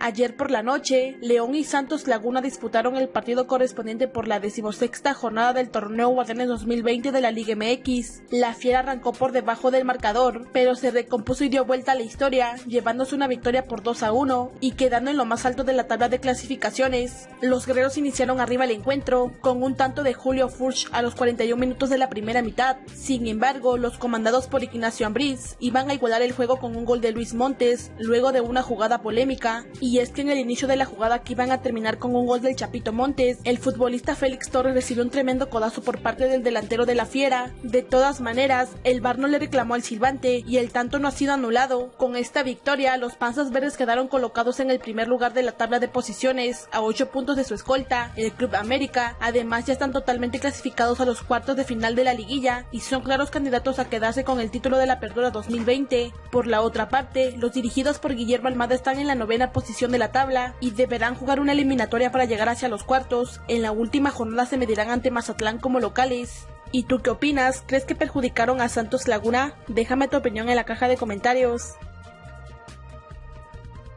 Ayer por la noche, León y Santos Laguna disputaron el partido correspondiente por la decimosexta jornada del torneo Guardianes 2020 de la Liga MX. La Fiera arrancó por debajo del marcador, pero se recompuso y dio vuelta a la historia, llevándose una victoria por 2 a 1 y quedando en lo más alto de la tabla de clasificaciones. Los guerreros iniciaron arriba el encuentro, con un tanto de Julio Furch a los 41 minutos de la primera mitad. Sin embargo, los comandados por Ignacio Ambriz iban a igualar el juego con un gol de Luis Montes, luego de una jugada polémica y es que en el inicio de la jugada que iban a terminar con un gol del Chapito Montes, el futbolista Félix Torres recibió un tremendo codazo por parte del delantero de la Fiera. De todas maneras, el VAR no le reclamó al silbante y el tanto no ha sido anulado. Con esta victoria, los Panzas Verdes quedaron colocados en el primer lugar de la tabla de posiciones, a 8 puntos de su escolta, el Club América. Además, ya están totalmente clasificados a los cuartos de final de la liguilla y son claros candidatos a quedarse con el título de la Apertura 2020. Por la otra parte, los dirigidos por Guillermo Almada están en la novena de la tabla y deberán jugar una eliminatoria para llegar hacia los cuartos. En la última jornada se medirán ante Mazatlán como locales. ¿Y tú qué opinas? ¿Crees que perjudicaron a Santos Laguna? Déjame tu opinión en la caja de comentarios.